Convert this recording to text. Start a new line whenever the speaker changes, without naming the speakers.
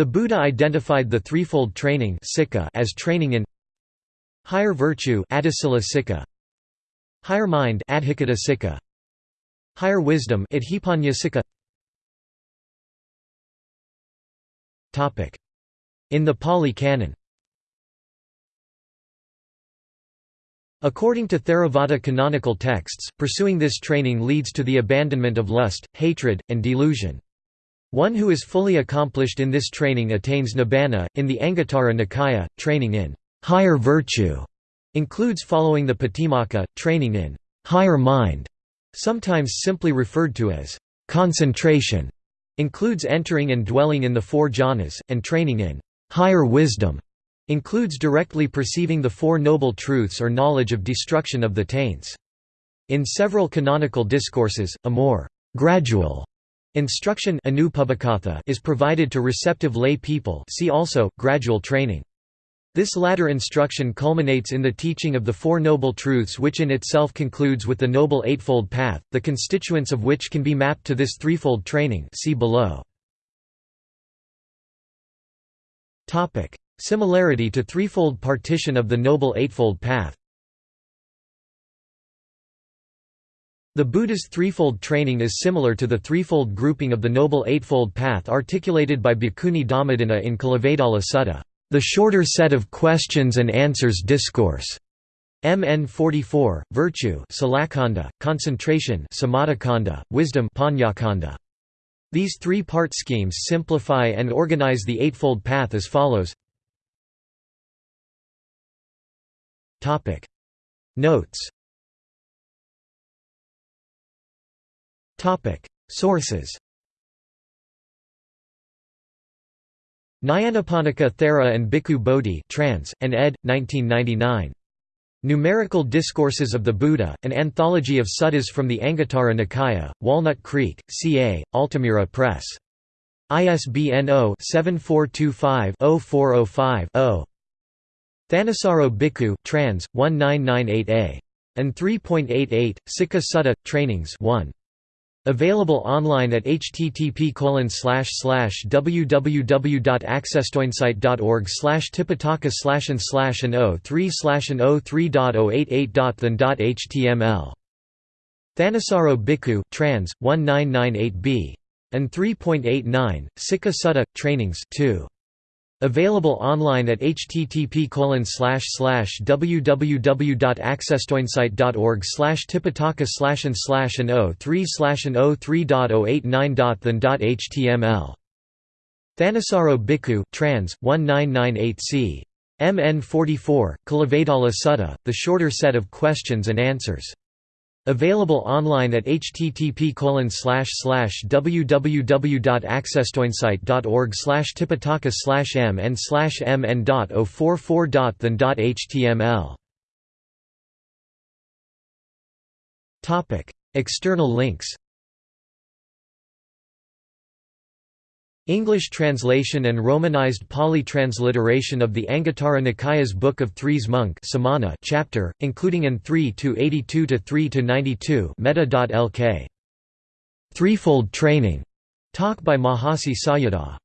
The Buddha identified the threefold training as training in higher virtue higher mind higher wisdom In the Pali Canon. According to Theravada canonical texts, pursuing this training leads to the abandonment of lust, hatred, and delusion. One who is fully accomplished in this training attains nibbana. In the Anguttara Nikaya, training in higher virtue includes following the Patimokkha, training in higher mind, sometimes simply referred to as concentration, includes entering and dwelling in the four jhanas, and training in higher wisdom includes directly perceiving the Four Noble Truths or knowledge of destruction of the taints. In several canonical discourses, a more gradual instruction is provided to receptive lay people see also, gradual training. This latter instruction culminates in the teaching of the Four Noble Truths which in itself concludes with the Noble Eightfold Path, the constituents of which can be mapped to this threefold training see below. Similarity to threefold partition of the Noble Eightfold Path The Buddha's threefold training is similar to the threefold grouping of the Noble Eightfold Path articulated by Bhikkhuni Dhammadinna in Kulavedalla Sutta, the shorter set of questions and answers discourse. MN 44, virtue Salakanda, concentration Samadhikkhandha, wisdom Pannakkhandha. These three-part schemes simplify and organize the Eightfold Path as follows Notes Topic Sources Nyanaponika Thera and Bhikkhu Bodhi trans, and ed. 1999. Numerical Discourses of the Buddha, an anthology of suttas from the Anguttara Nikaya, Walnut Creek, CA, Altamira Press. ISBN 0-7425-0405-0. Thanissaro Bhikkhu, trans. 1998a. And 3.88, Sikkha Sutta, Trainings 1. Available online at http www.accesstoinsight.org slash tipitaka slash and slash and 03 slash and 03.088.than.html. Thanissaro Bhikkhu, trans. 1998b. And 3.89, Sikkha Sutta, Trainings 2. Available online at http www.accesstoinsight.org slash tipitaka slash and slash and 03 slash and 03.089.than.html. Thanissaro Bhikkhu trans, 1998c. MN 44, Kulavedalla Sutta, the shorter set of questions and answers. Available online at http www.accesstoinsight.org slash tipitaka slash m and slash mn.044.than.html External links English translation and Romanized Pali transliteration of the Anguttara Nikaya's Book of Threes Monk Samana chapter, including an 3 to 82 to 3 to 92 meta.lk. Threefold Training talk by Mahasi Sayadaw